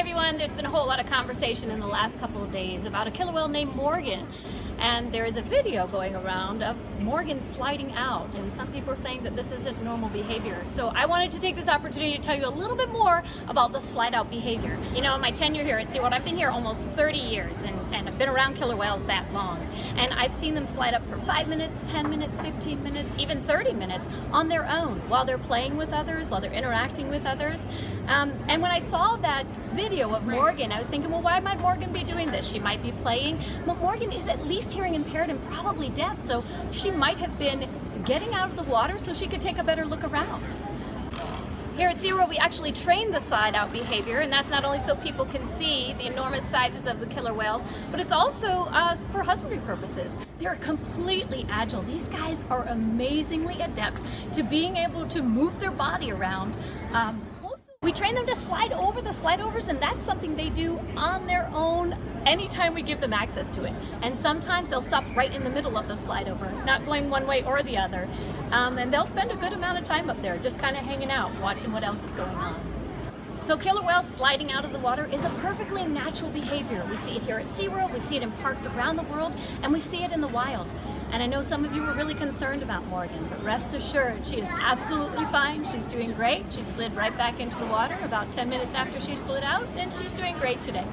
everyone. There's been a whole lot of conversation in the last couple of days about a killer whale named Morgan. And there is a video going around of Morgan sliding out. And some people are saying that this isn't normal behavior. So I wanted to take this opportunity to tell you a little bit more about the slide out behavior. You know, in my tenure here at SeaWorld, I've been here almost 30 years and, and I've been around killer whales that long. And I've seen them slide up for five minutes, 10 minutes, 15 minutes, even 30 minutes on their own while they're playing with others, while they're interacting with others. Um, and when I saw that video of Morgan, I was thinking, well, why might Morgan be doing this? She might be playing. But Morgan is at least hearing impaired and probably deaf, so she might have been getting out of the water so she could take a better look around. Here at SeaWorld, we actually train the slide out behavior, and that's not only so people can see the enormous sizes of the killer whales, but it's also uh, for husbandry purposes. They're completely agile. These guys are amazingly adept to being able to move their body around um, we train them to slide over the slide overs and that's something they do on their own anytime we give them access to it. And sometimes they'll stop right in the middle of the slide over, not going one way or the other. Um, and they'll spend a good amount of time up there just kind of hanging out, watching what else is going on. So killer whales sliding out of the water is a perfectly natural behavior. We see it here at SeaWorld, we see it in parks around the world, and we see it in the wild. And I know some of you were really concerned about Morgan, but rest assured, she is absolutely fine. She's doing great. She slid right back into the water about 10 minutes after she slid out, and she's doing great today.